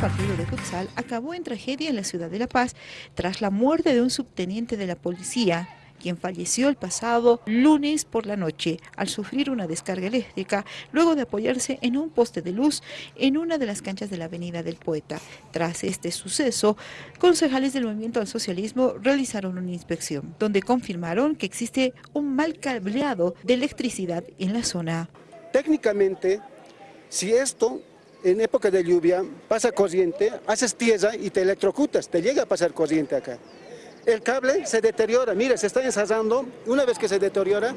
partido de futsal acabó en tragedia en la ciudad de La Paz tras la muerte de un subteniente de la policía, quien falleció el pasado lunes por la noche al sufrir una descarga eléctrica luego de apoyarse en un poste de luz en una de las canchas de la Avenida del Poeta. Tras este suceso, concejales del Movimiento al Socialismo realizaron una inspección, donde confirmaron que existe un mal cableado de electricidad en la zona. Técnicamente, si esto en época de lluvia pasa corriente, haces tierra y te electrocutas, te llega a pasar corriente acá. El cable se deteriora, mire, se está ensayando, una vez que se deteriora,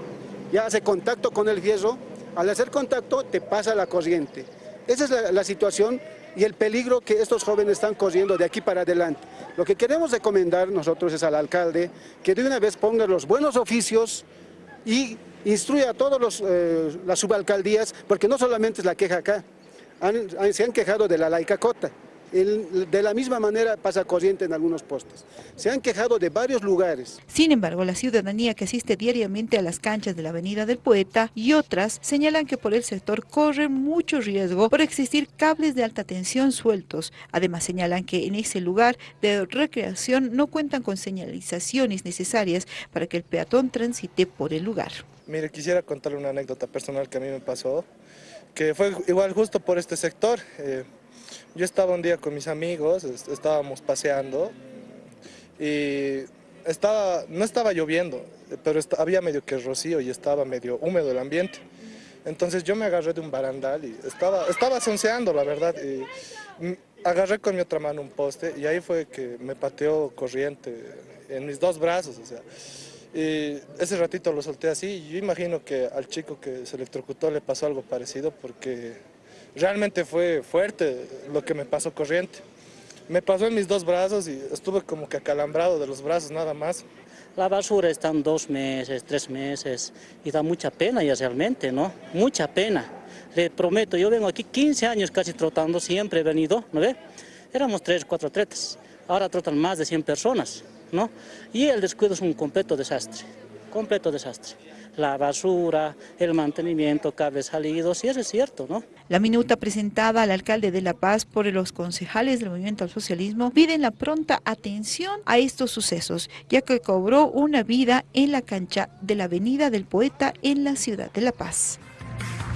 ya hace contacto con el fierro, al hacer contacto te pasa la corriente. Esa es la, situación y el peligro que estos jóvenes están corriendo de aquí para adelante. Lo que queremos recomendar nosotros es al alcalde que de una vez ponga los buenos oficios y instruya a todas eh, las subalcaldías, porque no solamente es la queja acá, se han quejado de la laica cota. De la misma manera pasa corriente en algunos postes. Se han quejado de varios lugares. Sin embargo, la ciudadanía que asiste diariamente a las canchas de la Avenida del Poeta y otras señalan que por el sector corre mucho riesgo por existir cables de alta tensión sueltos. Además señalan que en ese lugar de recreación no cuentan con señalizaciones necesarias para que el peatón transite por el lugar. Mire, quisiera contarle una anécdota personal que a mí me pasó que fue igual justo por este sector. Eh, yo estaba un día con mis amigos, estábamos paseando y estaba, no estaba lloviendo, pero había medio que rocío y estaba medio húmedo el ambiente. Entonces yo me agarré de un barandal y estaba, estaba sonceando, la verdad. Y agarré con mi otra mano un poste y ahí fue que me pateó corriente en mis dos brazos. O sea, y ese ratito lo solté así y yo imagino que al chico que se electrocutó le pasó algo parecido porque realmente fue fuerte lo que me pasó corriente. Me pasó en mis dos brazos y estuve como que acalambrado de los brazos nada más. La basura está en dos meses, tres meses y da mucha pena ya realmente, ¿no? Mucha pena. Le prometo, yo vengo aquí 15 años casi trotando, siempre he venido, ¿no ve? Éramos tres, cuatro atletas, ahora trotan más de 100 personas. ¿no? Y el descuido es un completo desastre, completo desastre. La basura, el mantenimiento, cables salidos, y eso es cierto, ¿no? La minuta presentada al alcalde de La Paz por los concejales del Movimiento al Socialismo piden la pronta atención a estos sucesos, ya que cobró una vida en la cancha de la Avenida del Poeta en la ciudad de La Paz.